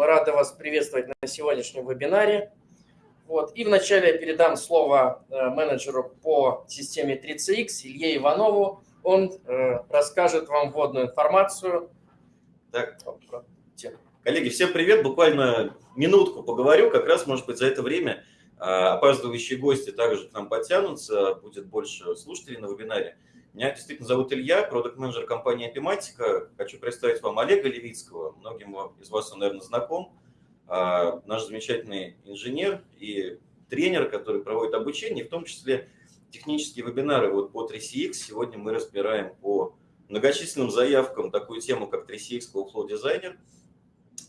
Мы рады вас приветствовать на сегодняшнем вебинаре. Вот. И вначале я передам слово э, менеджеру по системе 3CX Илье Иванову. Он э, расскажет вам вводную информацию. Так. Коллеги, всем привет. Буквально минутку поговорю. Как раз, может быть, за это время а, опаздывающие гости также к нам подтянутся. Будет больше слушателей на вебинаре. Меня действительно зовут Илья, продукт-менеджер компании Epimatica. Хочу представить вам Олега Левицкого. Многим из вас он, наверное, знаком. А, наш замечательный инженер и тренер, который проводит обучение, в том числе технические вебинары вот по 3CX. Сегодня мы разбираем по многочисленным заявкам такую тему, как 3CX Flow Designer.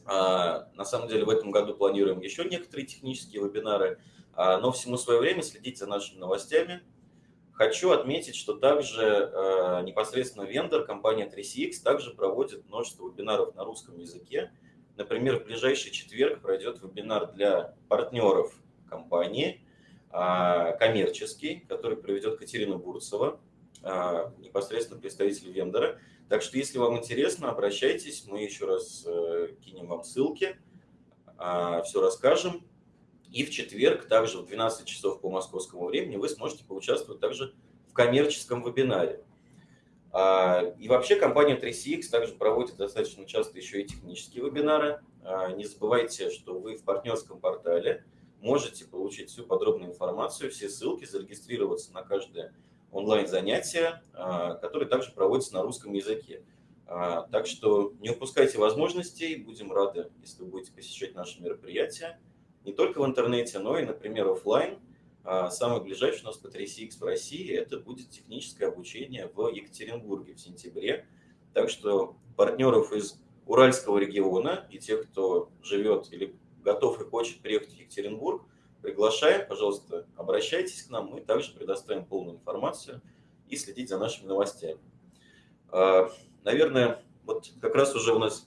А, на самом деле в этом году планируем еще некоторые технические вебинары, а, но всему свое время следите за нашими новостями – Хочу отметить, что также э, непосредственно вендор, компания 3CX, также проводит множество вебинаров на русском языке. Например, в ближайший четверг пройдет вебинар для партнеров компании, э, коммерческий, который проведет Катерина Бурцева, э, непосредственно представитель вендора. Так что, если вам интересно, обращайтесь, мы еще раз э, кинем вам ссылки, э, все расскажем. И в четверг, также в 12 часов по московскому времени, вы сможете поучаствовать также в коммерческом вебинаре. А, и вообще компания 3CX также проводит достаточно часто еще и технические вебинары. А, не забывайте, что вы в партнерском портале можете получить всю подробную информацию, все ссылки, зарегистрироваться на каждое онлайн-занятие, а, которое также проводится на русском языке. Так что не упускайте возможностей, будем рады, если вы будете посещать наши мероприятия не только в интернете, но и, например, офлайн. А, самый ближайший у нас по 3CX в России – это будет техническое обучение в Екатеринбурге в сентябре. Так что партнеров из Уральского региона и тех, кто живет или готов и хочет приехать в Екатеринбург, приглашаем, пожалуйста, обращайтесь к нам, мы также предоставим полную информацию и следить за нашими новостями. А, наверное, вот как раз уже у нас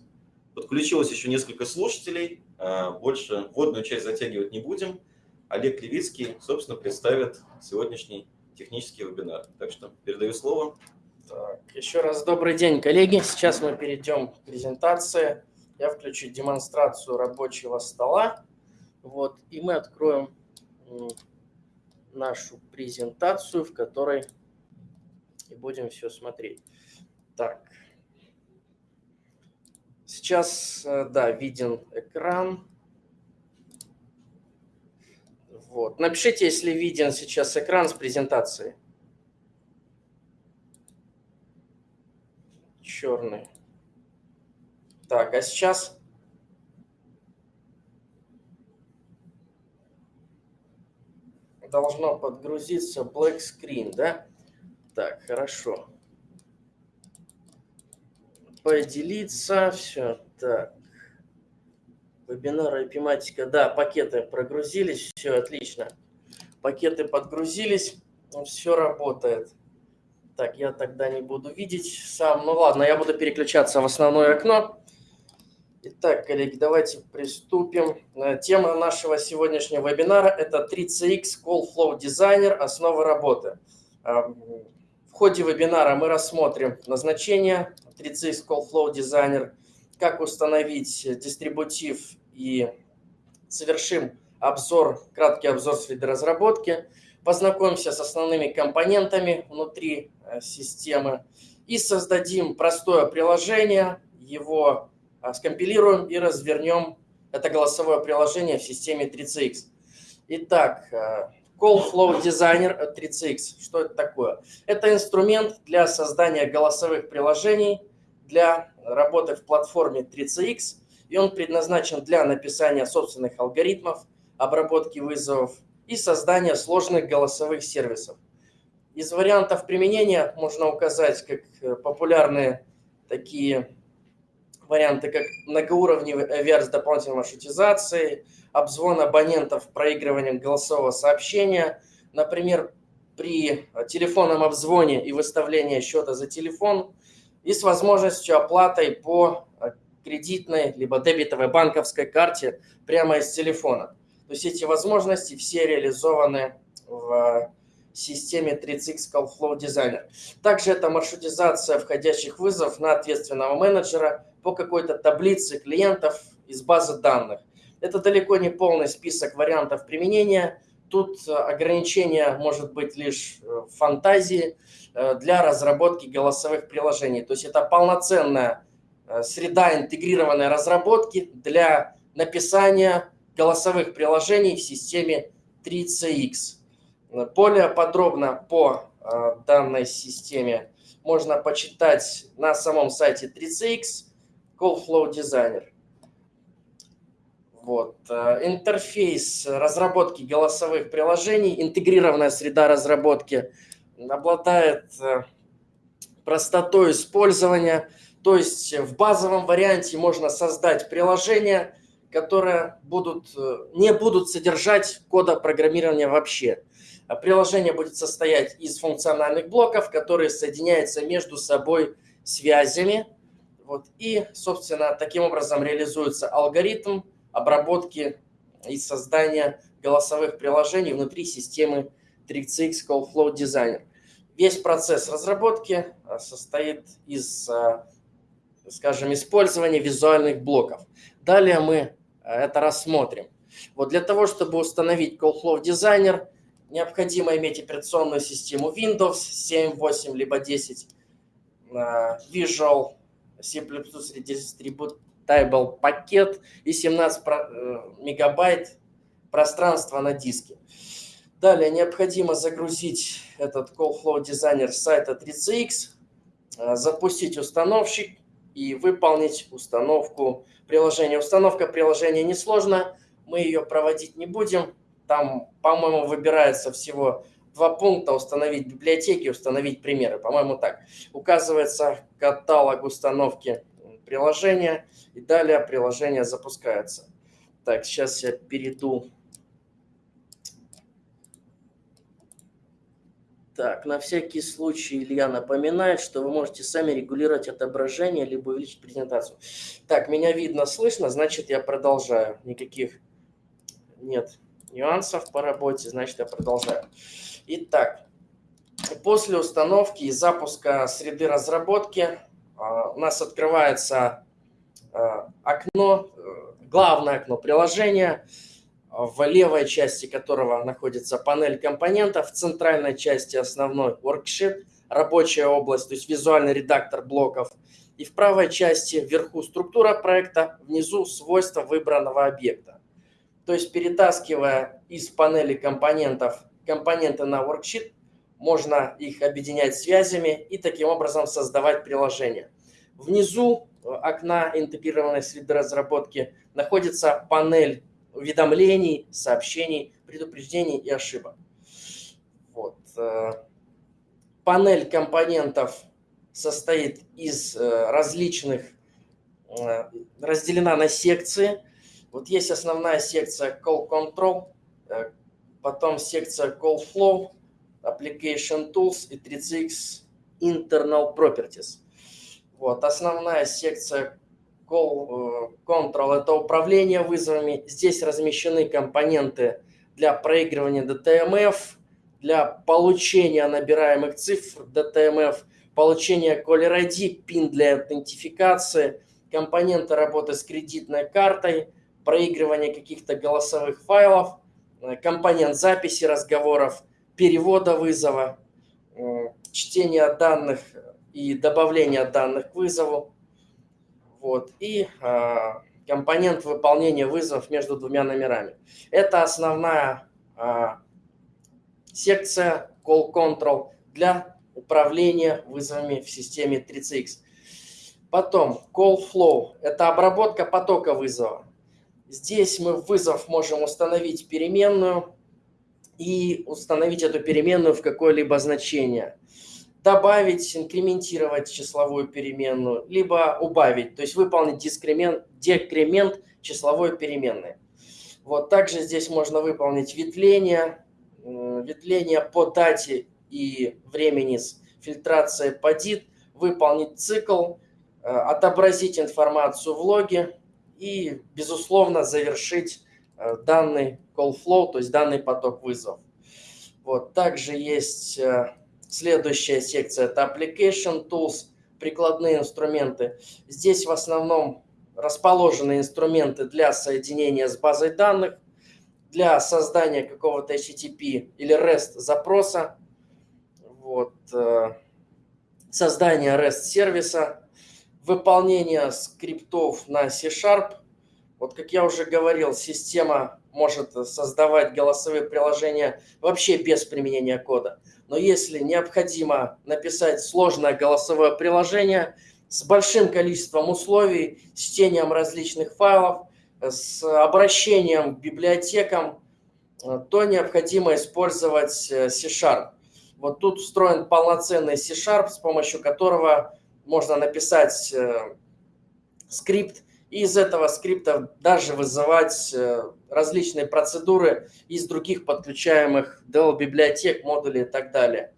подключилось еще несколько слушателей. А, больше вводную часть затягивать не будем. Олег Левицкий, собственно, представит сегодняшний технический вебинар. Так что передаю слово. Так, еще раз добрый день, коллеги. Сейчас мы перейдем к презентации. Я включу демонстрацию рабочего стола. Вот, и мы откроем нашу презентацию, в которой и будем все смотреть. Так, Сейчас, э, да, виден экран. Вот. Напишите, если виден сейчас экран с презентацией. Черный. Так, а сейчас... Должно подгрузиться black screen, да? Так, хорошо поделиться. Все, так. Вебинар эпиматика. Да, пакеты прогрузились. Все, отлично. Пакеты подгрузились. Ну, все работает. Так, я тогда не буду видеть сам. Ну ладно, я буду переключаться в основное окно. Итак, коллеги, давайте приступим. Э, тема нашего сегодняшнего вебинара – это 3CX Call Flow Designer – основы работы. В ходе вебинара мы рассмотрим назначение 3CX Call Flow Designer, как установить дистрибутив и совершим обзор, краткий обзор среды разработки, познакомимся с основными компонентами внутри э, системы и создадим простое приложение, его э, скомпилируем и развернем. Это голосовое приложение в системе 3CX. Итак, э, Call Flow Designer 3CX. Что это такое? Это инструмент для создания голосовых приложений для работы в платформе 3CX, и он предназначен для написания собственных алгоритмов, обработки вызовов и создания сложных голосовых сервисов. Из вариантов применения можно указать как э, популярные такие варианты, как многоуровневый VR с дополнительной маршрутизацией, обзвон абонентов проигрыванием голосового сообщения. Например, при телефонном обзвоне и выставлении счета за телефон и с возможностью оплаты по кредитной либо дебетовой банковской карте прямо из телефона. То есть эти возможности все реализованы в системе 3CX Call Flow Designer. Также это маршрутизация входящих вызовов на ответственного менеджера по какой-то таблице клиентов из базы данных. Это далеко не полный список вариантов применения. Тут ограничение может быть лишь в фантазии для разработки голосовых приложений. То есть это полноценная среда интегрированной разработки для написания голосовых приложений в системе 3CX. Более подробно по э, данной системе можно почитать на самом сайте 3CX Call Flow Designer. Вот. Э, интерфейс разработки голосовых приложений, интегрированная среда разработки обладает э, простотой использования. То есть в базовом варианте можно создать приложение, которые будут, не будут содержать кода программирования вообще. А приложение будет состоять из функциональных блоков, которые соединяются между собой связями. Вот, и, собственно, таким образом реализуется алгоритм обработки и создания голосовых приложений внутри системы 3CX Call Flow Designer. Весь процесс разработки а, состоит из, а, скажем, использования визуальных блоков. Далее мы это рассмотрим. Вот для того, чтобы установить Call Flow Designer, необходимо иметь операционную систему Windows 7, 8, либо 10, а, Visual, C++ Distributable пакет и 17 э, мегабайт пространства на диске. Далее необходимо загрузить этот Call Flow Designer с сайта 3CX, а, запустить установщик и выполнить установку приложения. Установка приложения несложная, мы ее проводить не будем. Там, по-моему, выбирается всего два пункта установить библиотеки, установить примеры. По-моему, так. Указывается каталог установки приложения, и далее приложение запускается. Так, сейчас я перейду. Так, на всякий случай Илья напоминает, что вы можете сами регулировать отображение, либо увеличить презентацию. Так, меня видно, слышно, значит я продолжаю. Никаких нет нюансов по работе, значит я продолжаю. Итак, после установки и запуска среды разработки у нас открывается а, окно, э, главное окно приложения, в левой части которого находится панель компонентов, в центральной части основной worksheet, рабочая область, то есть визуальный редактор блоков, и в правой части вверху структура проекта, внизу свойства выбранного объекта. То есть перетаскивая из панели компонентов компоненты на worksheet, можно их объединять связями и таким образом создавать приложение. Внизу э, окна интегрированной среды разработки находится панель уведомлений, сообщений, предупреждений и ошибок. Вот. Э, панель компонентов состоит из э, различных, разделена на секции – вот есть основная секция Call Control, потом секция Call Flow, Application Tools и 3CX Internal Properties. Вот, основная секция Call э, Control – это управление вызовами. Здесь размещены компоненты для проигрывания DTMF, для получения набираемых цифр DTMF, получения Caller ID, PIN для аутентификации, компоненты работы с кредитной картой – проигрывание каких-то голосовых файлов, э, компонент записи разговоров, перевода вызова, э, чтение данных и добавление данных к вызову. Вот. И э, компонент выполнения вызовов между двумя номерами. Это основная э, секция Call Control для управления вызовами в системе 3CX. Потом Call Flow – это обработка потока вызова. Здесь мы в вызов можем установить переменную и установить эту переменную в какое-либо значение. Добавить, инкрементировать числовую переменную, либо убавить, то есть выполнить дискремент, декремент числовой переменной. Вот также здесь можно выполнить ветвление, ветвление по дате и времени с фильтрацией по DIT, выполнить цикл, э, отобразить информацию в логе, и, безусловно, завершить данный call flow, то есть данный поток вызов. Вот. Также есть э, следующая секция, это Application Tools, прикладные инструменты. Здесь в основном расположены инструменты для соединения с базой данных, для создания какого-то HTTP или REST запроса, вот, э, создания REST сервиса, выполнение скриптов на C-Sharp. Вот как я уже говорил, система может создавать голосовые приложения вообще без применения кода. Но если необходимо написать сложное голосовое приложение с большим количеством условий, с чтением различных файлов, с обращением к библиотекам, то необходимо использовать э, C-Sharp. Вот тут встроен полноценный C-Sharp, с помощью которого можно написать э, скрипт, из этого скрипта даже вызывать э, различные процедуры из других подключаемых DL библиотек, модулей и так далее.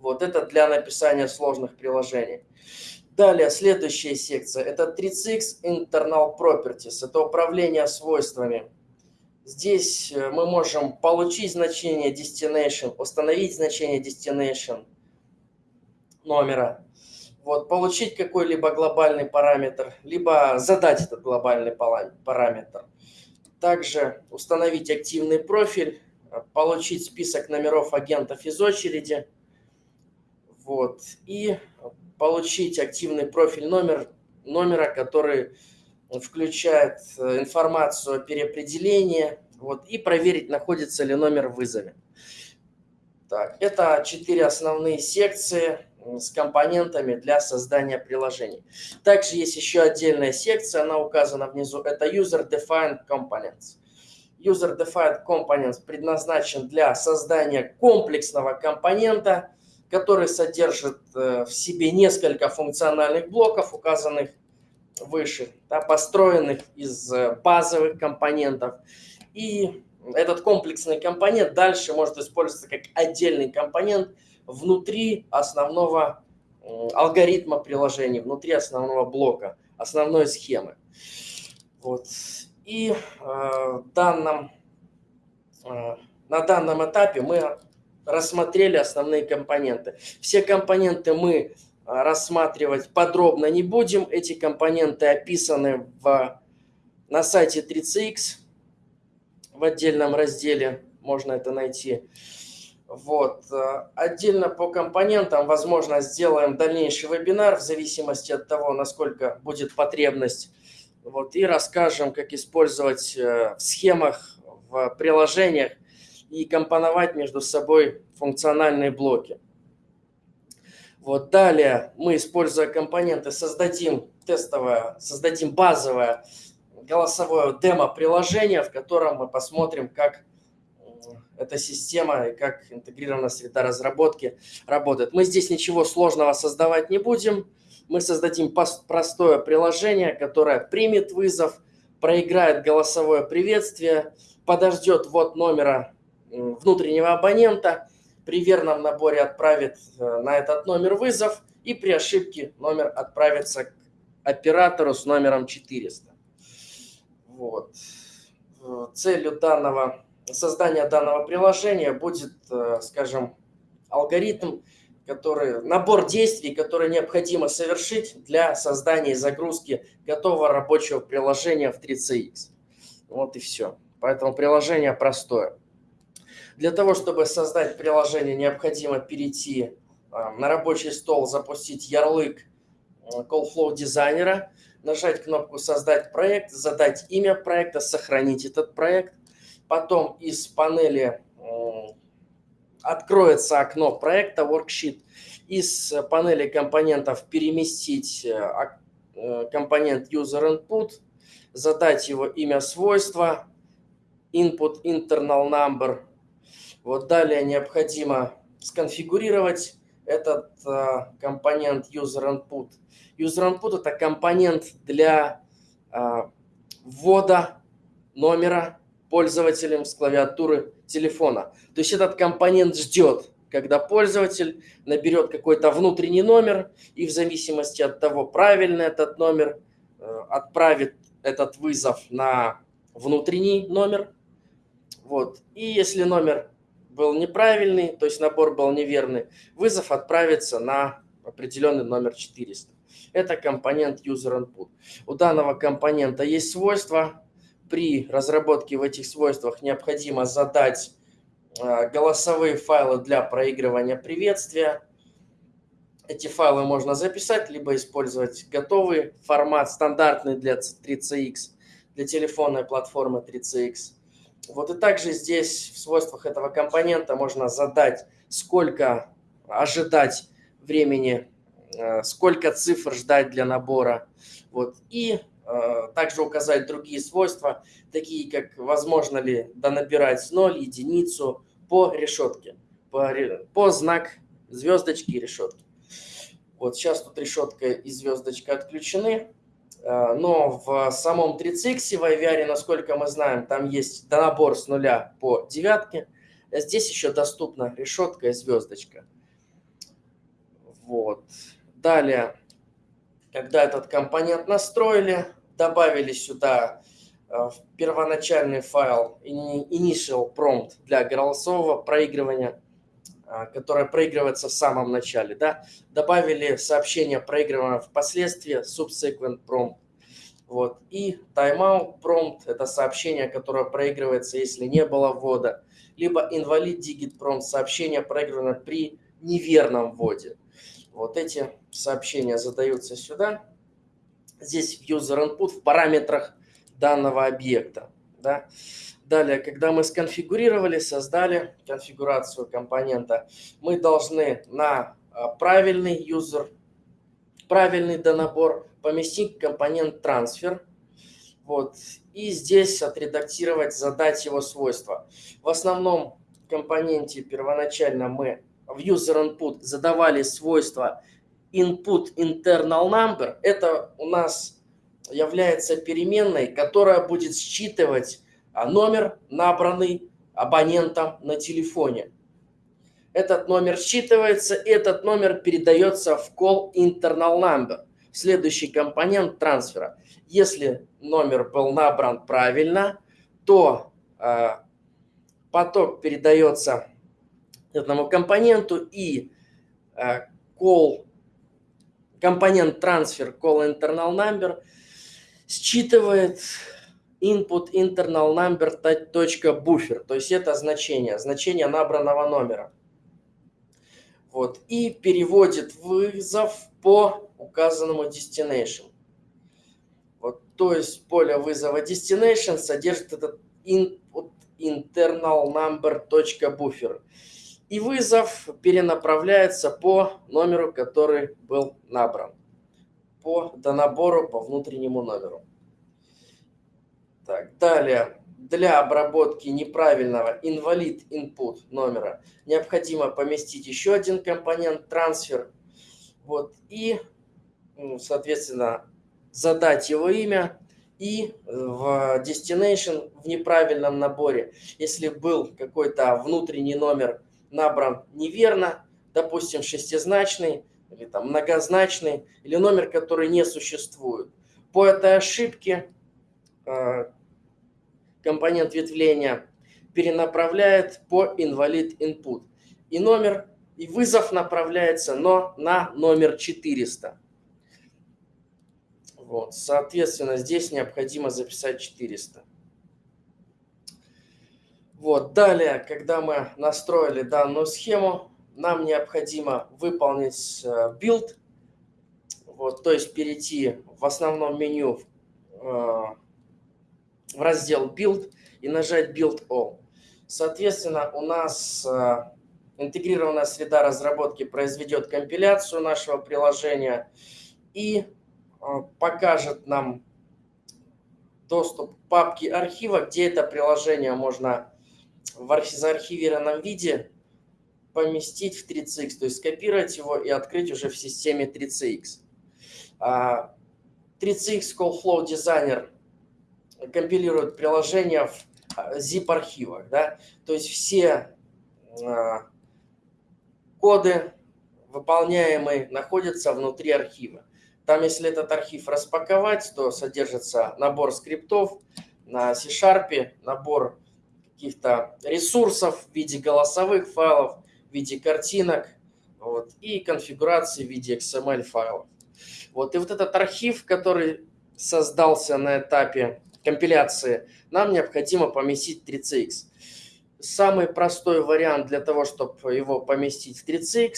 Вот это для написания сложных приложений. Далее, следующая секция. Это 3CX Internal Properties. Это управление свойствами. Здесь э, мы можем получить значение destination, установить значение destination номера, вот, получить какой-либо глобальный параметр, либо задать этот глобальный параметр. Также установить активный профиль, получить список номеров агентов из очереди. Вот, и получить активный профиль номер, номера, который включает э, информацию о переопределении, вот, и проверить, находится ли номер в вызове. Так, это четыре основные секции с компонентами для создания приложений. Также есть еще отдельная секция, она указана внизу, это User Defined Components. User Defined Components предназначен для создания комплексного компонента, который содержит э, в себе несколько функциональных блоков, указанных выше, да, построенных из э, базовых компонентов. И этот комплексный компонент дальше может использоваться как отдельный компонент – внутри основного алгоритма приложения, внутри основного блока, основной схемы. Вот. И э, данном, э, на данном этапе мы рассмотрели основные компоненты. Все компоненты мы рассматривать подробно не будем. Эти компоненты описаны в, на сайте 3CX в отдельном разделе, можно это найти. Вот. Э, отдельно по компонентам, возможно, сделаем дальнейший вебинар в зависимости от того, насколько будет потребность. Вот. И расскажем, как использовать э, в схемах, в приложениях и компоновать между собой функциональные блоки. Вот. Далее мы, используя компоненты, создадим тестовое, создадим базовое голосовое демо-приложение, в котором мы посмотрим, как эта система и как интегрированная среда разработки работает. Мы здесь ничего сложного создавать не будем. Мы создадим простое приложение, которое примет вызов, проиграет голосовое приветствие, подождет ввод номера внутреннего абонента, при верном наборе отправит э, на этот номер вызов и при ошибке номер отправится к оператору с номером 400. Вот. Э, целью данного создания данного приложения будет, э, скажем, алгоритм, который, набор действий, которые необходимо совершить для создания и загрузки готового рабочего приложения в 3CX. Вот и все. Поэтому приложение простое. Для того, чтобы создать приложение, необходимо перейти э, на рабочий стол, запустить ярлык э, CallFlow дизайнера, нажать кнопку «Создать проект», задать имя проекта, сохранить этот проект – Потом из панели откроется окно проекта Worksheet. Из панели компонентов переместить э, э, компонент User Input, задать его имя свойства, Input Internal Number. Вот далее необходимо сконфигурировать этот э, компонент User Input. User Input это компонент для ввода номера пользователем с клавиатуры телефона. То есть этот компонент ждет, когда пользователь наберет какой-то внутренний номер и в зависимости от того, правильный этот номер, э, отправит этот вызов на внутренний номер. Вот. И если номер был неправильный, то есть набор был неверный, вызов отправится на определенный номер 400. Это компонент user input. У данного компонента есть свойства. При разработке в этих свойствах необходимо задать э, голосовые файлы для проигрывания приветствия. Эти файлы можно записать, либо использовать готовый формат, стандартный для 3CX, для телефонной платформы 3CX. Вот и также здесь в свойствах этого компонента можно задать, сколько ожидать времени, э, сколько цифр ждать для набора. Вот. И также указать другие свойства, такие как возможно ли донабирать 0, единицу по решетке, по, по знак звездочки и решетки. Вот сейчас тут решетка и звездочка отключены. Э, но в самом 3CX в IVR, насколько мы знаем, там есть набор с нуля по девятке. Здесь еще доступна решетка и звездочка. Вот. Далее, когда этот компонент настроили, добавили сюда э, в первоначальный файл initial prompt для голосового проигрывания, э, которое проигрывается в самом начале. Да? Добавили сообщение проигрываемое впоследствии, subsequent prompt. Вот. И timeout prompt – это сообщение, которое проигрывается, если не было ввода. Либо invalid digit prompt – сообщение проигрываемое при неверном вводе. Вот эти сообщения задаются сюда. Здесь в user input в параметрах данного объекта. Да. Далее, когда мы сконфигурировали, создали конфигурацию компонента, мы должны на а, правильный user, правильный донабор поместить компонент transfer. Вот. И здесь отредактировать, задать его свойства. В основном компоненте первоначально мы в user input задавали свойства input internal number, это у нас является переменной, которая будет считывать а, номер, набранный абонентом на телефоне. Этот номер считывается, этот номер передается в call internal number, следующий компонент трансфера. Если номер был набран правильно, то э, поток передается этому компоненту и э, call компонент transfer call internal number считывает input internal number buffer, то есть это значение, значение набранного номера. Вот, и переводит вызов по указанному destination. Вот, то есть поле вызова destination содержит этот input internal number точка buffer и вызов перенаправляется по номеру, который был набран. По донабору по внутреннему номеру. Так, далее. Для обработки неправильного invalid input номера необходимо поместить еще один компонент трансфер. Вот, и, ну, соответственно, задать его имя и в destination в неправильном наборе, если был какой-то внутренний номер набран неверно, допустим, шестизначный или там многозначный, или номер, который не существует. По этой ошибке э, компонент ветвления перенаправляет по invalid input. И номер, и вызов направляется, но на номер 400. Вот, соответственно, здесь необходимо записать 400. Вот, далее, когда мы настроили данную схему, нам необходимо выполнить build, э, вот, то есть перейти в основном меню э, в раздел Build и нажать Build All. Соответственно, у нас э, интегрированная среда разработки произведет компиляцию нашего приложения и покажет нам доступ к папке архива, где это приложение можно в заархивированном виде поместить в 3CX, то есть скопировать его и открыть уже в системе 3CX. 3CX а, Call Flow Designer компилирует приложение в а, zip-архивах. Да? То есть все а, коды, выполняемые, находятся внутри архива. Там, если этот архив распаковать, то содержится набор скриптов на C-Sharp, набор каких-то ресурсов в виде голосовых файлов, в виде картинок вот, и конфигурации в виде XML файлов. Вот, и вот этот архив, который создался на этапе компиляции, нам необходимо поместить в 3CX. Самый простой вариант для того, чтобы его поместить в 3CX,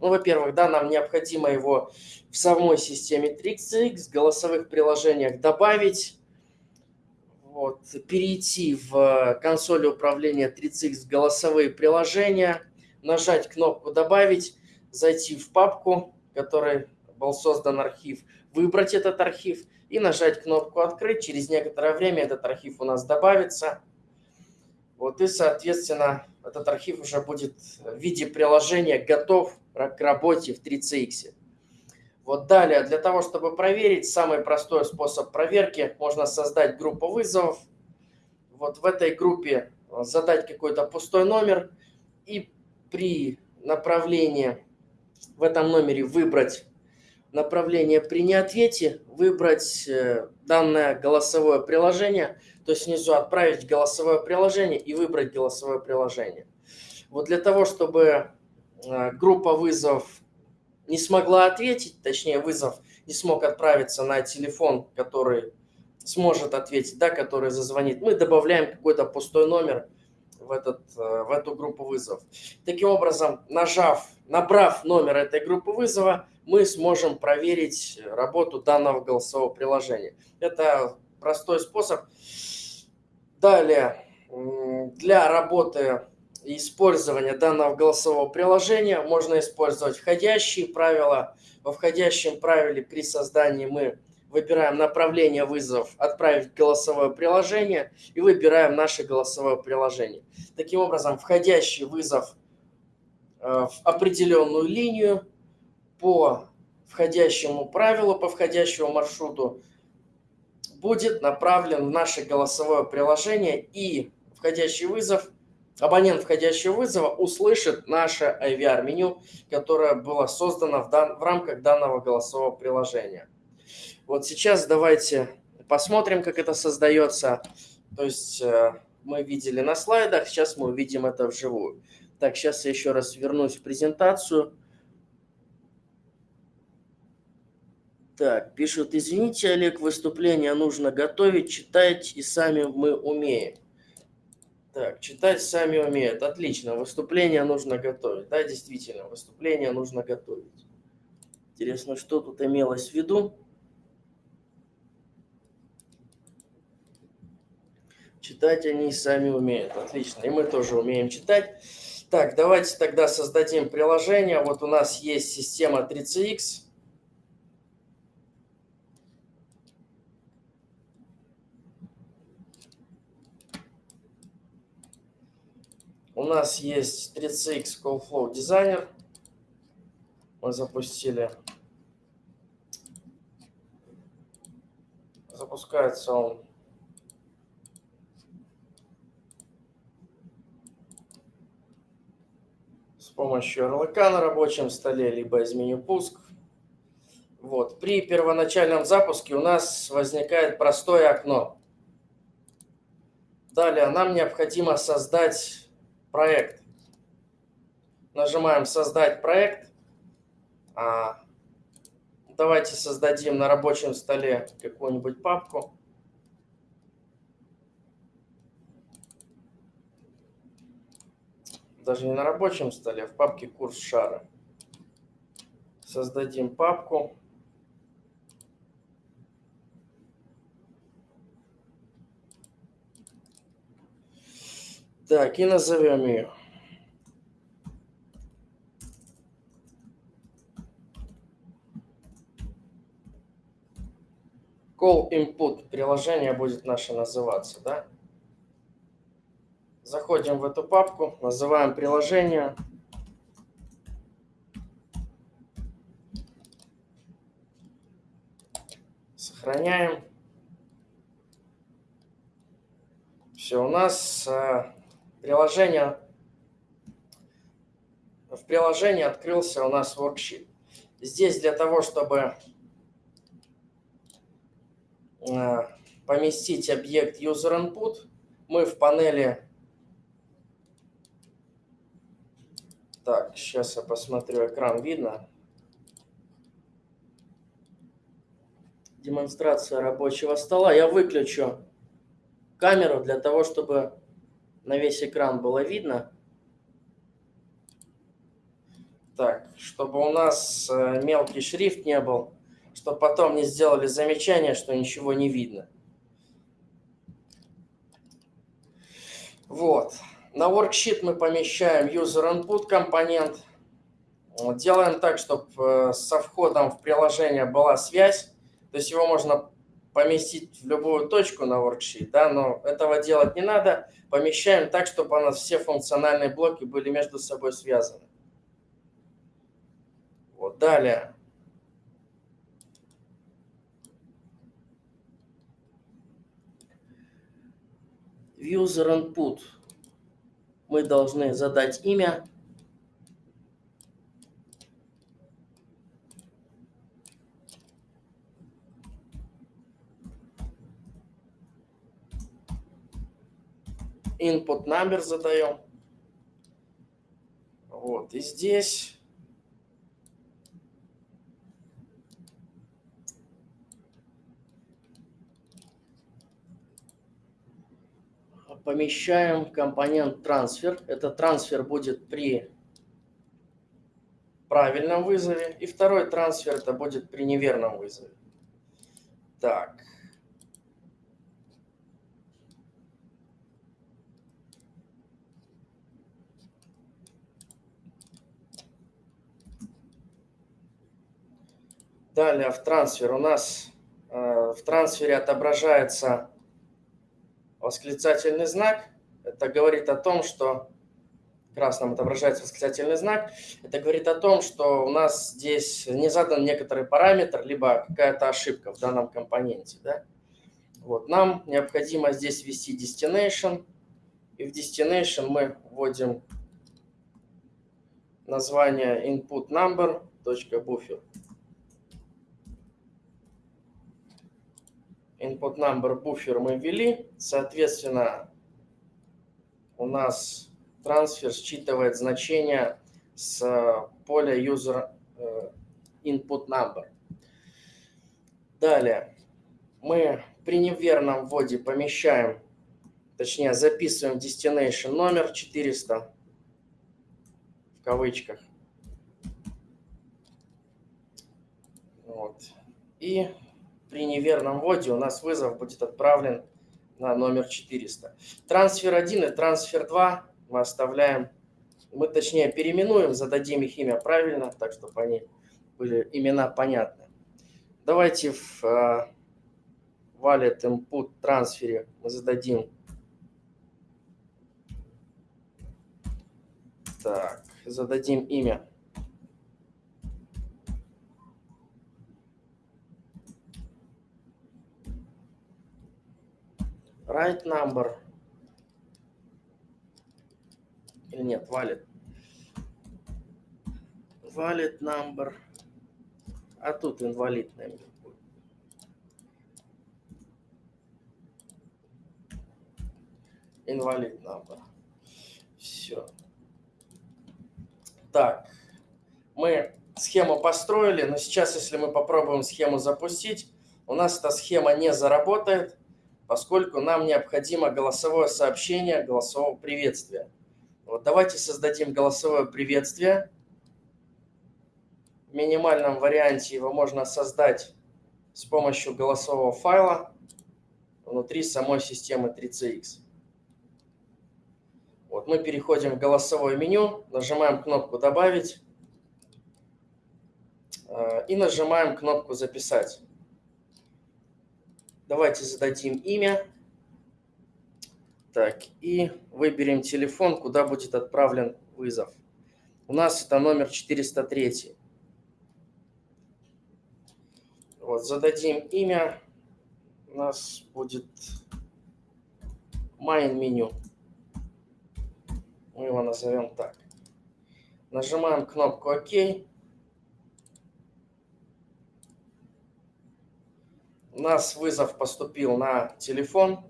ну, во-первых, да, нам необходимо его в самой системе 3CX, голосовых приложениях добавить, вот, перейти в консоль управления 3CX голосовые приложения, нажать кнопку «Добавить», зайти в папку, в которой был создан архив, выбрать этот архив и нажать кнопку «Открыть». Через некоторое время этот архив у нас добавится. Вот, и, соответственно, этот архив уже будет в виде приложения готов к работе в 3CX. Вот далее, для того, чтобы проверить, самый простой способ проверки, можно создать группу вызовов. Вот в этой группе задать какой-то пустой номер и при направлении в этом номере выбрать направление при неответе, выбрать э, данное голосовое приложение, то есть снизу отправить голосовое приложение и выбрать голосовое приложение. Вот для того, чтобы э, группа вызовов не смогла ответить, точнее вызов не смог отправиться на телефон, который сможет ответить, да, который зазвонит, мы добавляем какой-то пустой номер в, этот, э, в эту группу вызовов. Таким образом, нажав, набрав номер этой группы вызова, мы сможем проверить работу данного голосового приложения. Это простой способ. Далее, для работы использования данного голосового приложения можно использовать входящие правила. Во входящем правиле при создании мы выбираем направление вызов «Отправить голосовое приложение» и выбираем наше голосовое приложение. Таким образом, входящий вызов э, в определенную линию по входящему правилу, по входящему маршруту будет направлен в наше голосовое приложение и входящий вызов, абонент входящего вызова услышит наше IVR-меню, которое было создано в, дан, в рамках данного голосового приложения. Вот сейчас давайте посмотрим, как это создается. То есть э, мы видели на слайдах, сейчас мы увидим это вживую. Так, сейчас я еще раз вернусь в презентацию. Так, пишут, извините, Олег, выступление нужно готовить, читать и сами мы умеем. Так, читать сами умеют. Отлично, выступление нужно готовить. Да, действительно, выступление нужно готовить. Интересно, что тут имелось в виду? Читать они сами умеют. Отлично. И мы тоже умеем читать. Так, давайте тогда создадим приложение. Вот у нас есть система 3CX. Нас есть 3CX Call Designer. Мы запустили. Запускается он помощью ярлыка на рабочем столе, либо из меню пуск. Вот. При первоначальном запуске у нас возникает простое окно. Далее нам необходимо создать проект. Нажимаем «Создать проект». А, давайте создадим на рабочем столе какую-нибудь папку. даже не на рабочем столе, а в папке курс шара. Создадим папку. Так, и назовем ее. Call Input. Приложение будет наше называться, да? Заходим в эту папку, называем приложение. Сохраняем. Все, у нас э, приложение, в приложении открылся у нас worksheet. Здесь для того, чтобы э, поместить объект user input, мы в панели Так, сейчас я посмотрю, экран видно. демонстрация рабочего стола. Я выключу камеру для того, чтобы на весь экран было видно. Так, чтобы у нас э, мелкий шрифт не был, чтобы потом не сделали замечание, что ничего не видно. Вот. На worksheet мы помещаем user input компонент. Делаем так, чтобы э, со входом в приложение была связь. То есть его можно поместить в любую точку на worksheet, да, но этого делать не надо. Помещаем так, чтобы у нас все функциональные блоки были между собой связаны. Вот, далее. User input. Мы должны задать имя. Input number задаем. Вот, и здесь помещаем компонент трансфер. Этот трансфер будет при правильном вызове. И второй трансфер это будет при неверном вызове. Так. Далее в трансфер у нас э, в трансфере отображается восклицательный знак. Это говорит о том, что красным отображается восклицательный знак. Это говорит о том, что у нас здесь не задан некоторый параметр, либо какая-то ошибка в данном компоненте. Да? Вот, нам необходимо здесь ввести destination. И в destination мы вводим название input number.buffer. input number буфер мы ввели, соответственно, у нас трансфер считывает значение с поля user э, input number. Далее мы при неверном вводе помещаем, точнее записываем destination номер 400 в кавычках. Вот. И при неверном вводе у нас вызов будет отправлен на номер 400. Трансфер 1 и трансфер 2 мы оставляем, мы точнее переименуем, зададим их имя правильно, так чтобы они были имена понятны. Давайте в uh, wallet input трансфере мы зададим так, зададим имя right number. Или нет, valid. Valid number. А тут инвалидный будет. Инвалид number. Все. Так, мы схему построили, но сейчас, если мы попробуем схему запустить, у нас эта схема не заработает, поскольку нам необходимо голосовое сообщение голосового приветствия. Вот давайте создадим голосовое приветствие. В минимальном варианте его можно создать с помощью голосового файла внутри самой системы 3CX. Вот мы переходим в голосовое меню, нажимаем кнопку «Добавить» э, и нажимаем кнопку «Записать». Давайте зададим имя. Так, и выберем телефон, куда будет отправлен вызов. У нас это номер 403. Вот, зададим имя. У нас будет main меню. Мы его назовем так. Нажимаем кнопку ОК. У нас вызов поступил на телефон.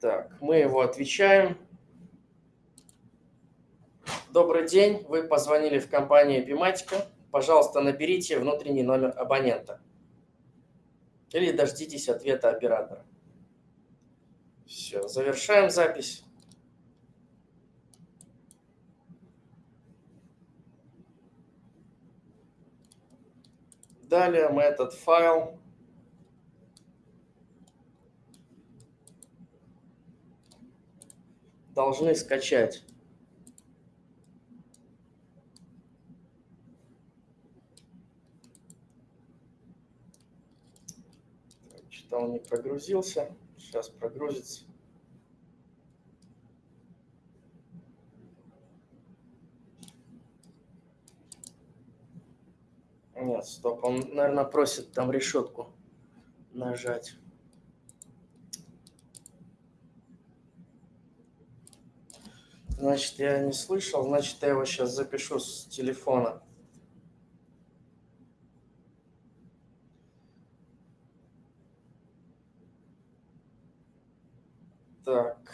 Так, мы его отвечаем. Добрый день, вы позвонили в компанию Epimatica. Пожалуйста, наберите внутренний номер абонента. или дождитесь ответа оператора. Все, завершаем запись. Далее мы этот файл должны скачать. Что-то он не прогрузился. Сейчас прогрузится. Нет, стоп, он, наверное, просит там решетку нажать. Значит, я не слышал, значит, я его сейчас запишу с телефона. Так.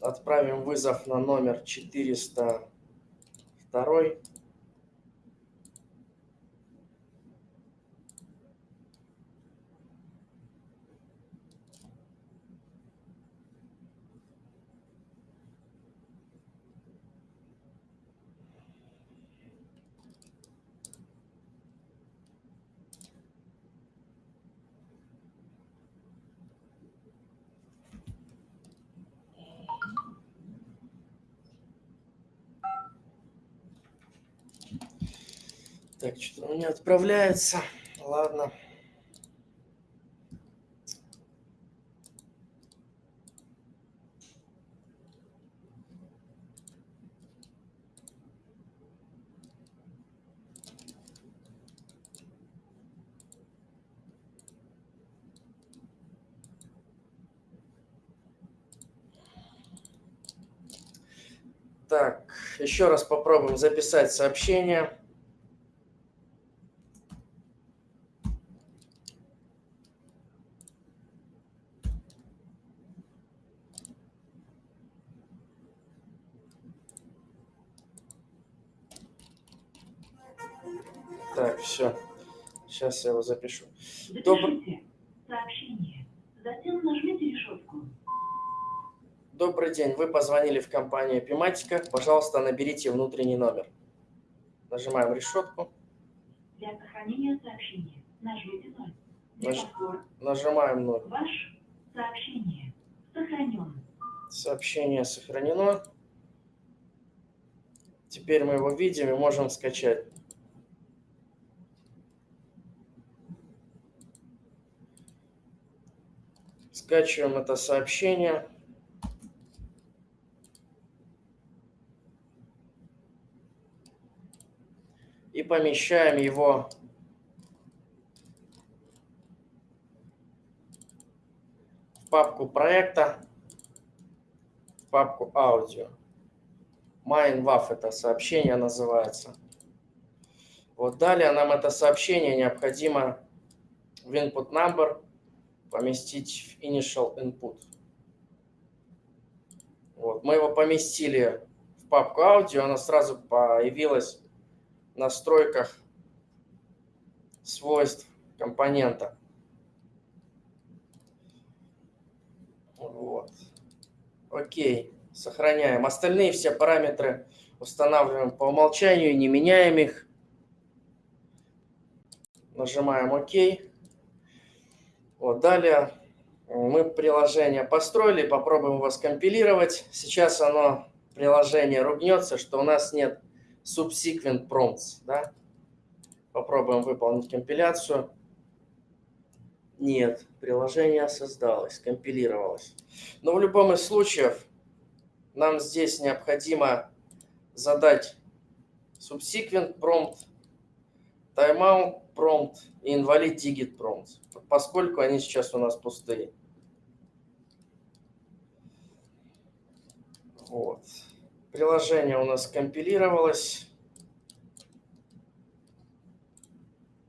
Отправим вызов на номер 402. Меня отправляется. Ладно. Так, еще раз попробуем записать сообщение. Сейчас я его запишу. Запишите сообщение. Затем нажмите решетку. Добрый день. Вы позвонили в компанию Epimatica. Пожалуйста, наберите внутренний номер. Нажимаем решетку. Для сохранения сообщения нажмите 0. Для Наж- Нажимаем 0. ваш сообщение сохранен. Сообщение сохранено. Теперь мы его видим и можем скачать. Скачиваем это сообщение. И помещаем его в папку проекта, в папку аудио. MindWaf это сообщение называется. Вот далее нам это сообщение необходимо в input number поместить в initial input. Вот, мы его поместили в папку аудио, она сразу появилась в настройках свойств компонента. Вот. Окей, сохраняем. Остальные все параметры устанавливаем по умолчанию, не меняем их. Нажимаем ОК. Вот, далее мы приложение построили, попробуем его скомпилировать. Сейчас оно, приложение, ругнется, что у нас нет subsequent prompts. Да? Попробуем выполнить компиляцию. Нет, приложение создалось, компилировалось. Но в любом из случаев нам здесь необходимо задать subsequent prompt, timeout prompt и invalid digit prompt, поскольку они сейчас у нас пустые. Вот. Приложение у нас компилировалось.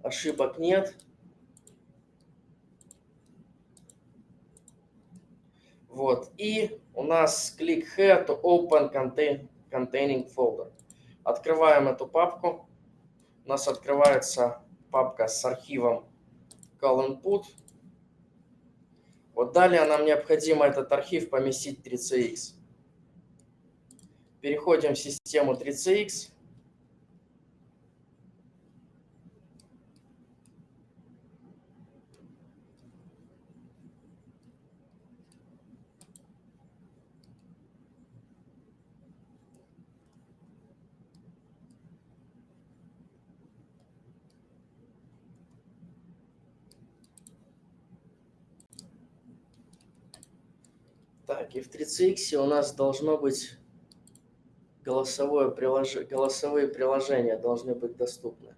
Ошибок нет. Вот. И у нас click here to open contain, containing folder. Открываем эту папку. У нас открывается папка с архивом call input. Вот далее нам необходимо этот архив поместить в 3CX. Переходим в систему 3CX. Так, и в 3CX у нас должно быть голосовое прилож... голосовые приложения должны быть доступны.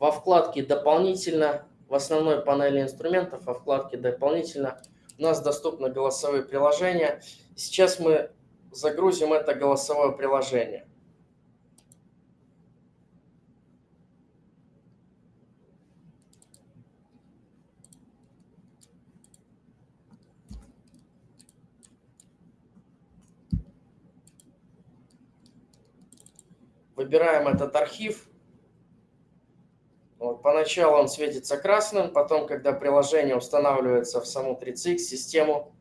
Во вкладке «Дополнительно» в основной панели инструментов, во вкладке «Дополнительно» у нас доступны голосовые приложения. Сейчас мы загрузим это голосовое приложение. Выбираем этот архив. Вот, поначалу он светится красным, потом, когда приложение устанавливается в саму 3CX систему,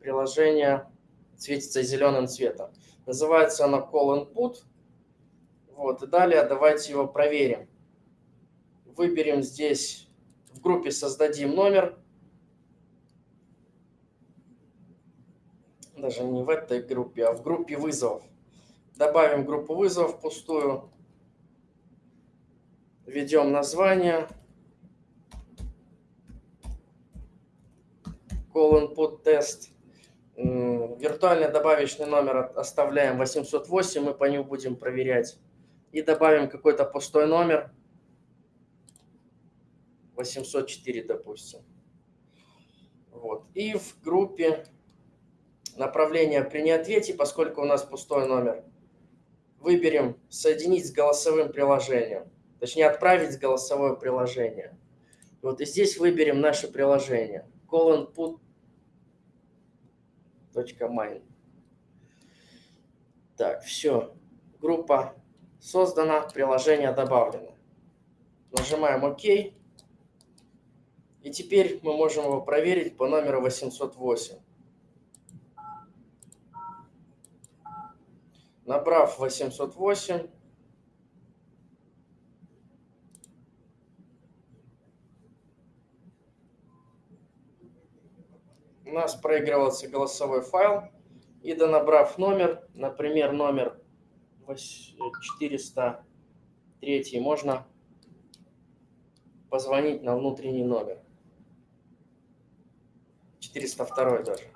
приложение светится зеленым цветом. Называется оно Call Input. Вот, и далее давайте его проверим. Выберем здесь, в группе создадим номер. Даже не в этой группе, а в группе вызовов. Добавим группу вызовов пустую. Введем название. Call input test. Виртуальный добавочный номер оставляем 808, мы по нему будем проверять. И добавим какой-то пустой номер. 804, допустим. Вот. И в группе направление при неответе, поскольку у нас пустой номер, выберем «Соединить с голосовым приложением», точнее «Отправить голосовое приложение». Вот и здесь выберем наше приложение colonput.mine. Так, все. Группа создана, приложение добавлено. Нажимаем ОК. И теперь мы можем его проверить по номеру 808. Набрав 808, у нас проигрывался голосовой файл. И донабрав номер, например, номер 403, можно позвонить на внутренний номер. 402 даже.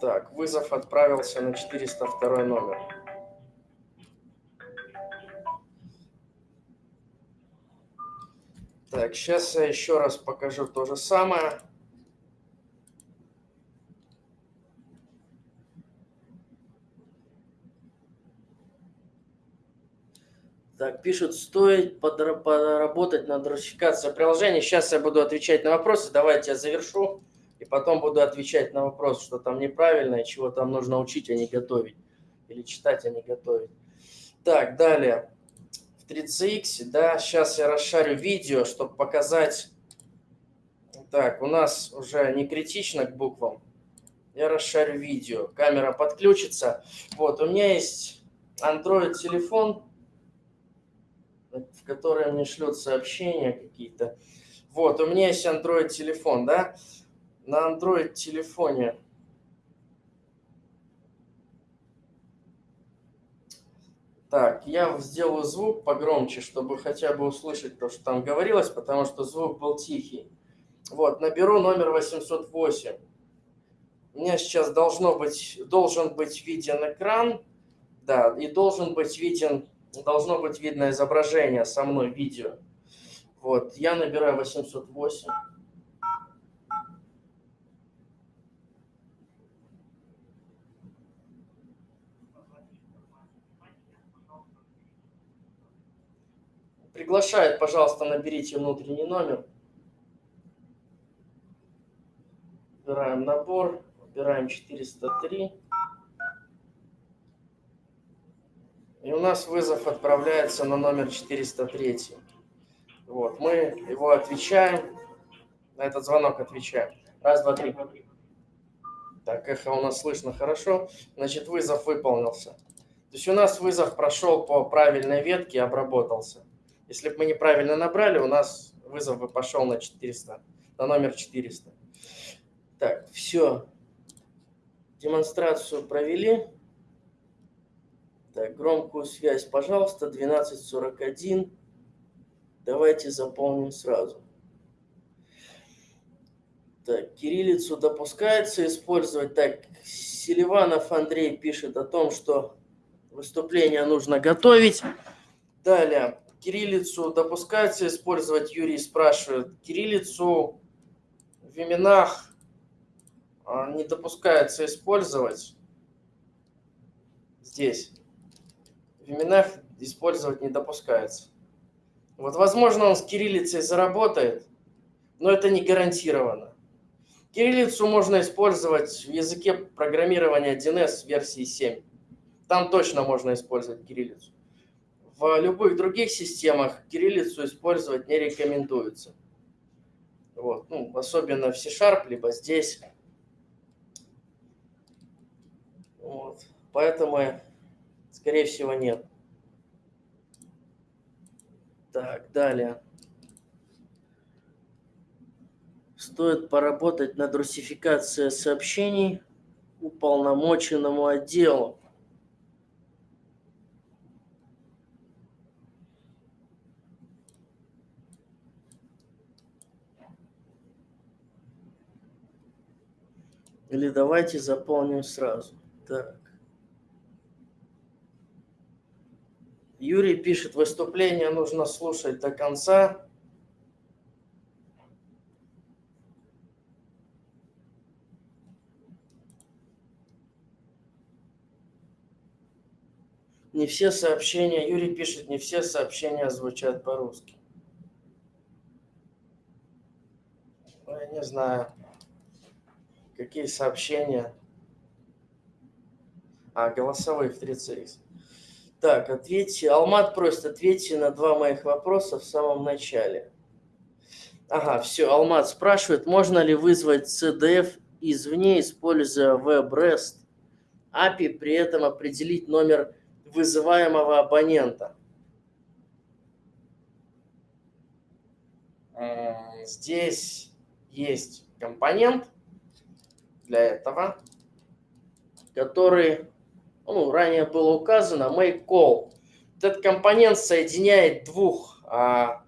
Так, вызов отправился на 402 номер. Так, сейчас я еще раз покажу то же самое. Так, пишут, стоит поработать над русификацией приложения. Сейчас я буду отвечать на вопросы. Давайте я завершу и потом буду отвечать на вопрос, что там неправильно и чего там нужно учить, а не готовить. Или читать, а не готовить. Так, далее. В 3CX, да, сейчас я расшарю видео, чтобы показать. Так, у нас уже не критично к буквам. Я расшарю видео. Камера подключится. Вот, у меня есть Android телефон, в который мне шлют сообщения какие-то. Вот, у меня есть Android телефон, да на Android телефоне Так, я сделаю звук погромче, чтобы хотя бы услышать то, что там говорилось, потому что звук был тихий. Вот, наберу номер 808. У меня сейчас должно быть, должен быть виден экран, да, и должен быть виден, должно быть видно изображение со мной, видео. Вот, я набираю 808. Приглашает, пожалуйста, наберите внутренний номер. Выбираем набор, выбираем 403. И у нас вызов отправляется на номер 403. Вот, мы его отвечаем, на этот звонок отвечаем. Раз, два, три. Так, эхо у нас слышно хорошо. Значит, вызов выполнился. То есть у нас вызов прошел по правильной ветке, обработался. Если бы мы неправильно набрали, у нас вызов бы пошел на 400, на номер 400. Так, все. Демонстрацию провели. Так, громкую связь, пожалуйста, 1241. Давайте заполним сразу. Так, кириллицу допускается использовать. Так, Селиванов Андрей пишет о том, что выступление нужно готовить. Далее, кириллицу допускается использовать, Юрий спрашивает. Кириллицу в именах а, не допускается использовать здесь. В именах использовать не допускается. Вот, возможно, он с кириллицей заработает, но это не гарантированно. Кириллицу можно использовать в языке программирования 1С версии 7. Там точно можно использовать кириллицу. В любых других системах кириллицу использовать не рекомендуется. Вот. Ну, особенно в C-Sharp, либо здесь. Вот. Поэтому, скорее всего, нет. Так, далее. Стоит поработать над русификацией сообщений уполномоченному отделу. Или давайте заполним сразу. Так. Юрий пишет, выступление нужно слушать до конца. Не все сообщения, Юрий пишет, не все сообщения звучат по-русски. Ну, я не знаю, какие сообщения. А, голосовые в 3CX. Так, ответьте. Алмат просит, ответьте на два моих вопроса в самом начале. Ага, все, Алмат спрашивает, можно ли вызвать CDF извне, используя WebREST API, при этом определить номер вызываемого абонента. Здесь есть компонент для этого, который ну, ранее было указано, make call. Этот компонент соединяет двух а,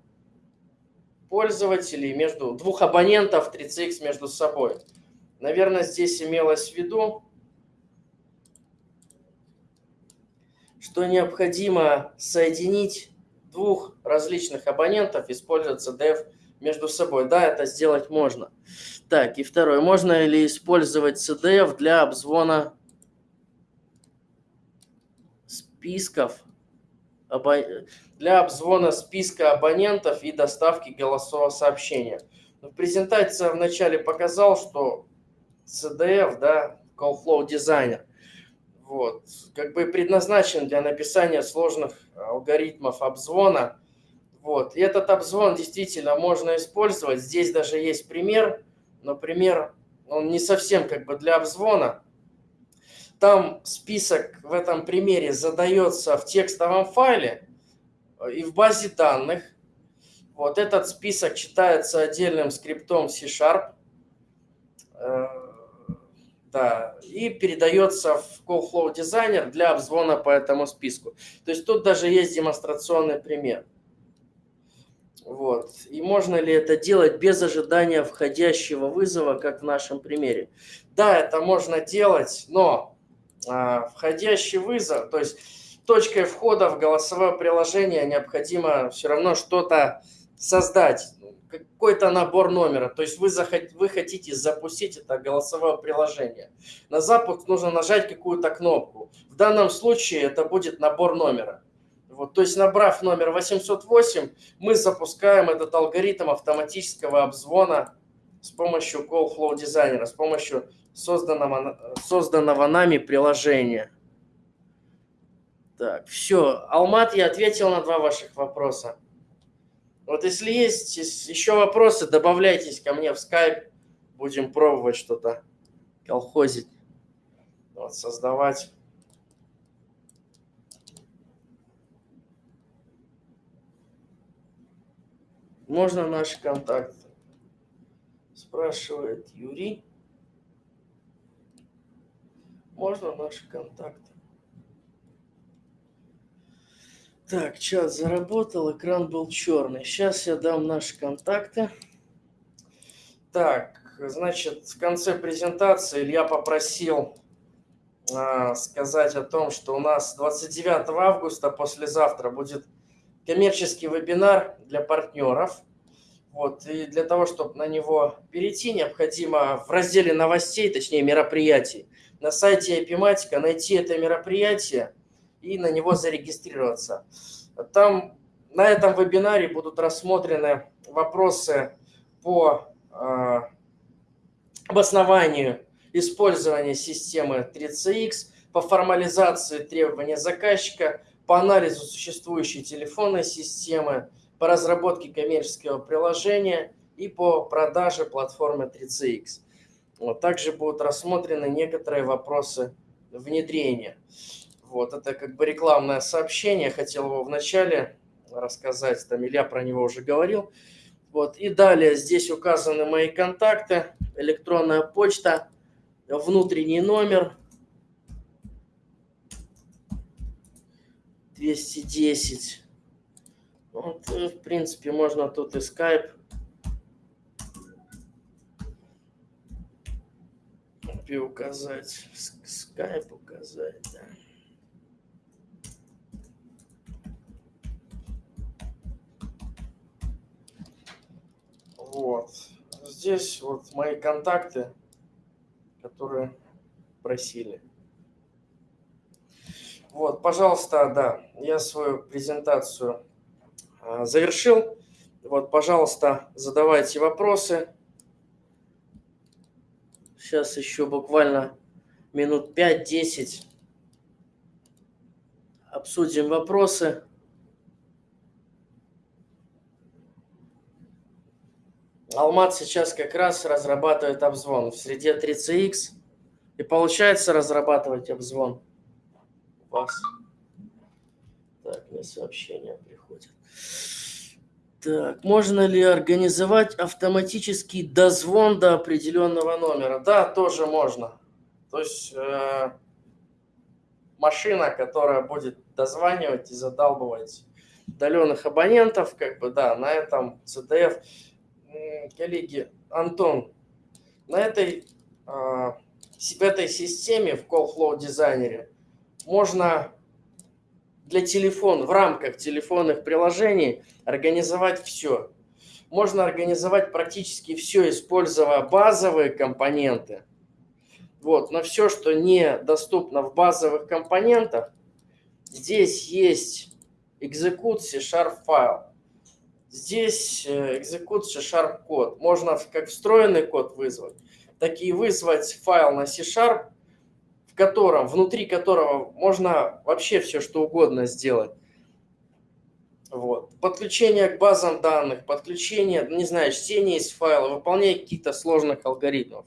пользователей, между двух абонентов 3CX между собой. Наверное, здесь имелось в виду, что необходимо соединить двух различных абонентов, используя CDF между собой. Да, это сделать можно. Так, и второе. Можно ли использовать CDF для обзвона списков для обзвона списка абонентов и доставки голосового сообщения. В презентации я вначале показал, что CDF, да, Call Flow Designer, вот, как бы предназначен для написания сложных алгоритмов обзвона. Вот, и этот обзвон действительно можно использовать. Здесь даже есть пример, но пример, он не совсем как бы для обзвона, там список в этом примере задается в текстовом файле и в базе данных. Вот этот список читается отдельным скриптом C-Sharp. Э, да, и передается в CallFlow Designer для обзвона по этому списку. То есть тут даже есть демонстрационный пример. Вот. И можно ли это делать без ожидания входящего вызова, как в нашем примере? Да, это можно делать, но а, входящий вызов, то есть точкой входа в голосовое приложение необходимо все равно что-то создать, какой-то набор номера. То есть вы, захот, вы хотите запустить это голосовое приложение. На запуск нужно нажать какую-то кнопку. В данном случае это будет набор номера. Вот, то есть набрав номер 808, мы запускаем этот алгоритм автоматического обзвона с помощью Call Flow Designer, с помощью созданного, созданного нами приложения. Так, все. Алмат, я ответил на два ваших вопроса. Вот если есть еще вопросы, добавляйтесь ко мне в скайп. Будем пробовать что-то колхозить, вот, создавать. Можно наши контакты? Спрашивает Юрий. Можно наши контакты? Так, чат заработал, экран был черный. Сейчас я дам наши контакты. Так, значит, в конце презентации Илья попросил а, сказать о том, что у нас 29 августа, послезавтра, будет коммерческий вебинар для партнеров. Вот, и для того, чтобы на него перейти, необходимо в разделе новостей, точнее мероприятий, на сайте Epimatica найти это мероприятие – и на него зарегистрироваться. Там на этом вебинаре будут рассмотрены вопросы по э, обоснованию использования системы 3CX, по формализации требований заказчика, по анализу существующей телефонной системы, по разработке коммерческого приложения и по продаже платформы 3CX. Вот, также будут рассмотрены некоторые вопросы внедрения. Вот, это как бы рекламное сообщение, хотел его вначале рассказать, там Илья про него уже говорил. Вот, и далее здесь указаны мои контакты, электронная почта, внутренний номер 210. Вот, в принципе, можно тут и скайп указать, скайп указать, да. Вот. Здесь вот мои контакты, которые просили. Вот, пожалуйста, да, я свою презентацию а, завершил. Вот, пожалуйста, задавайте вопросы. Сейчас еще буквально минут 5-10 обсудим вопросы. Алмат сейчас как раз разрабатывает обзвон в среде 3CX. И получается разрабатывать обзвон вас. Так, мне сообщения приходят. Так, можно ли организовать автоматический дозвон до определенного номера? Да, тоже можно. То есть э, машина, которая будет дозванивать и задалбывать удаленных абонентов, как бы, да, на этом CDF коллеги, Антон, на этой, а, в этой системе, в Call Flow дизайнере, можно для телефона, в рамках телефонных приложений организовать все. Можно организовать практически все, используя базовые компоненты. Вот, но все, что не доступно в базовых компонентах, здесь есть execute C-Sharp файл. Здесь э, execute C-Sharp код. Можно как встроенный код вызвать, так и вызвать файл на C-Sharp, котором, внутри которого можно вообще все что угодно сделать. Вот. Подключение к базам данных, подключение, не знаю, чтение из файла, выполнение каких-то сложных алгоритмов.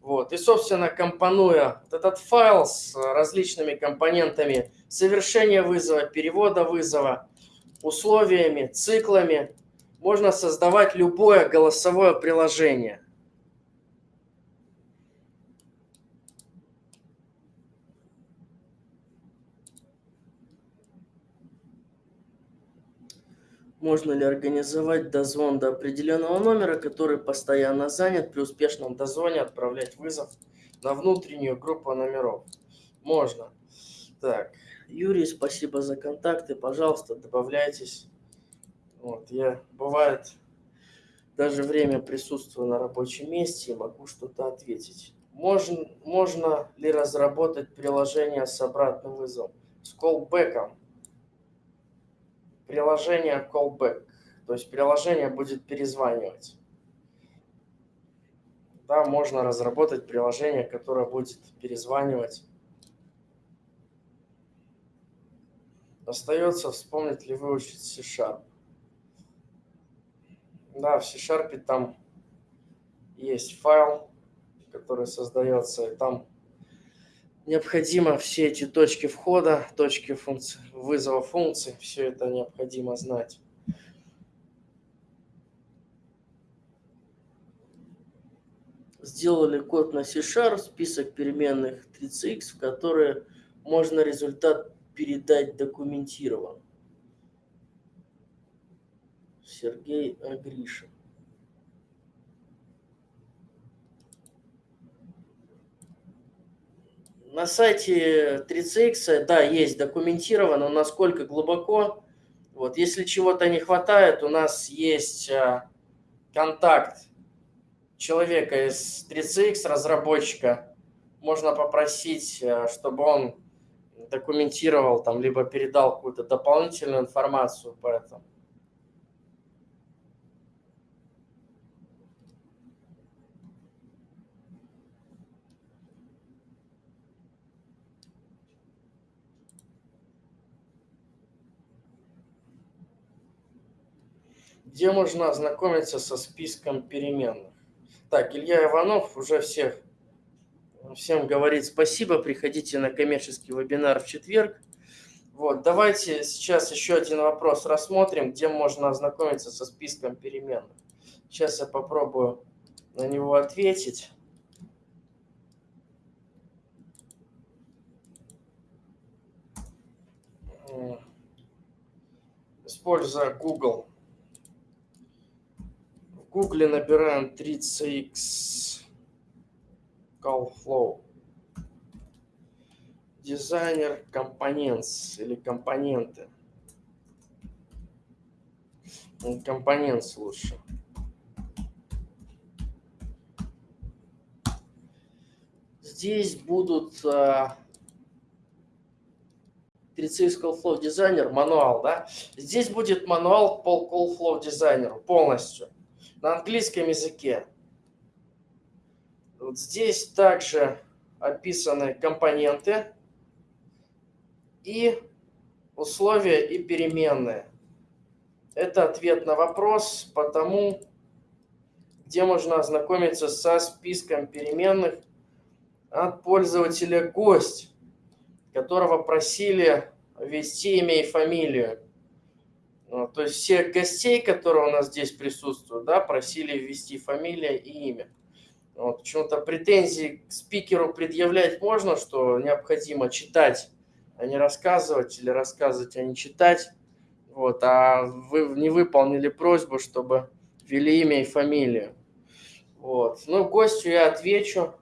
Вот. И, собственно, компонуя этот файл с различными компонентами совершения вызова, перевода вызова, условиями, циклами можно создавать любое голосовое приложение. Можно ли организовать дозвон до определенного номера, который постоянно занят, при успешном дозвоне отправлять вызов на внутреннюю группу номеров? Можно. Так, Юрий, спасибо за контакты. Пожалуйста, добавляйтесь. Вот, я, бывает, даже время присутствую на рабочем месте и могу что-то ответить. Можно, можно ли разработать приложение с обратным вызовом? С колбеком. Приложение callback. То есть приложение будет перезванивать. Да, можно разработать приложение, которое будет перезванивать Остается вспомнить ли выучить C-Sharp. Да, в C-Sharp там есть файл, который создается, и там необходимо все эти точки входа, точки функций, вызова функций, все это необходимо знать. Сделали код на C-Sharp, список переменных 3CX, в которые можно результат передать документирован. Сергей Агришин. На сайте 3CX, да, есть документировано, насколько глубоко. Вот, если чего-то не хватает, у нас есть а, контакт человека из 3CX, разработчика. Можно попросить, а, чтобы он документировал там, либо передал какую-то дополнительную информацию по этому. Где можно ознакомиться со списком переменных. Так, Илья Иванов уже всех, всем говорит спасибо. Приходите на коммерческий вебинар в четверг. Вот, давайте сейчас еще один вопрос рассмотрим, где можно ознакомиться со списком переменных. Сейчас я попробую на него ответить. Используя Google гугле набираем 3CX CallFlow. Дизайнер компонентс или компоненты. Компонентс лучше. Здесь будут 3CX CallFlow дизайнер, мануал, да? Здесь будет мануал по CallFlow дизайнеру полностью на английском языке. Вот здесь также описаны компоненты и условия и переменные. Это ответ на вопрос по тому, где можно ознакомиться со списком переменных от пользователя гость, которого просили ввести имя и фамилию. Ну, то есть всех гостей, которые у нас здесь присутствуют, да, просили ввести фамилия и имя. Вот, почему-то претензии к спикеру предъявлять можно, что необходимо читать, а не рассказывать, или рассказывать, а не читать. Вот, а вы не выполнили просьбу, чтобы ввели имя и фамилию. Вот. Ну, гостю я отвечу.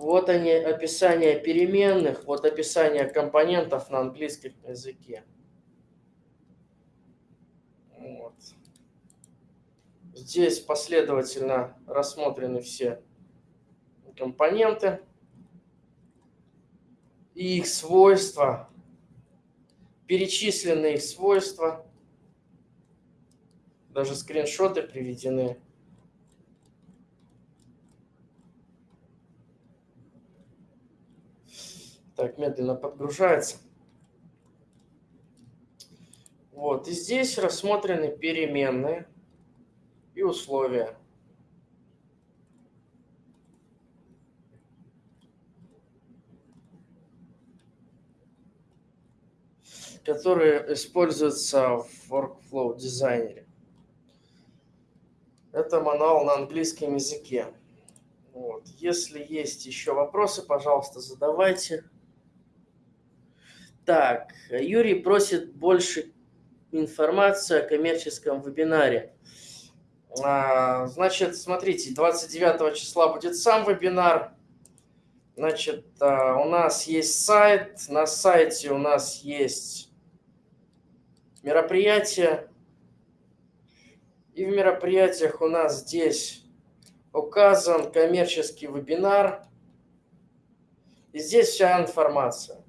Вот они, описание переменных, вот описание компонентов на английском языке. Вот. Здесь последовательно рассмотрены все компоненты и их свойства, перечислены их свойства, даже скриншоты приведены. Так, медленно подгружается. Вот, и здесь рассмотрены переменные и условия. которые используются в Workflow дизайнере. Это мануал на английском языке. Вот. Если есть еще вопросы, пожалуйста, задавайте. Так, Юрий просит больше информации о коммерческом вебинаре. А, значит, смотрите, 29 числа будет сам вебинар. Значит, а, у нас есть сайт. На сайте у нас есть мероприятие. И в мероприятиях у нас здесь указан коммерческий вебинар. И здесь вся информация.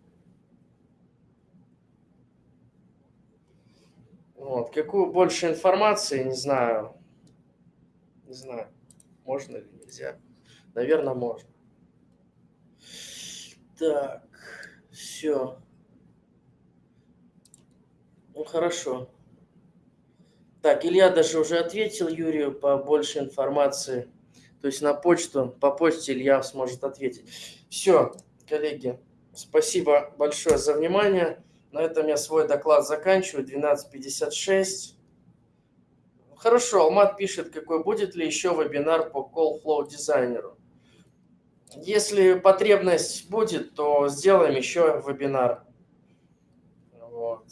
Вот. Какую больше информации, не знаю. Не знаю, можно или нельзя. Наверное, можно. Так, Все. Ну, хорошо. Так, Илья даже уже ответил Юрию по больше информации. То есть на почту, по почте Илья сможет ответить. Все, коллеги, спасибо большое за внимание. На этом я свой доклад заканчиваю. 12.56. Хорошо, Алмат пишет, какой будет ли еще вебинар по Call Flow дизайнеру. Если потребность будет, то сделаем еще вебинар. Вот.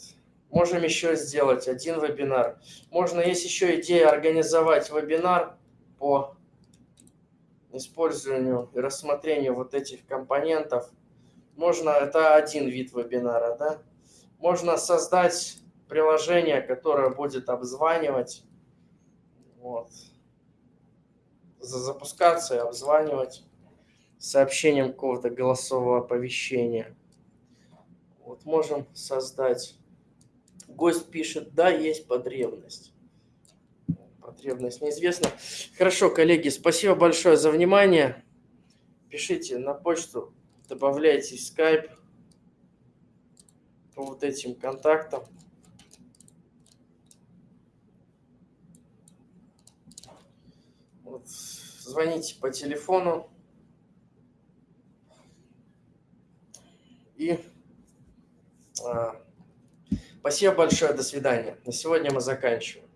Можем еще сделать один вебинар. Можно, есть еще идея организовать вебинар по использованию и рассмотрению вот этих компонентов. Можно, это один вид вебинара, да? Можно создать приложение, которое будет обзванивать, вот, запускаться и обзванивать сообщением какого-то голосового оповещения. Вот можем создать. Гость пишет, да, есть потребность. Потребность неизвестна. Хорошо, коллеги, спасибо большое за внимание. Пишите на почту, добавляйте в Skype по вот этим контактам. Вот, звоните по телефону. И а, спасибо большое, до свидания. На сегодня мы заканчиваем.